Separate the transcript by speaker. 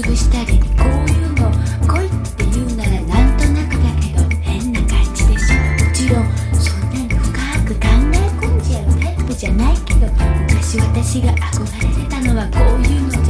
Speaker 1: 潰したりこういうの恋って言うならなんとなくだけど変な感じでしょ。もちろんそんなに深く考え込んじゃうタイプじゃないけど昔私が憧れてたのはこういうのじゃ。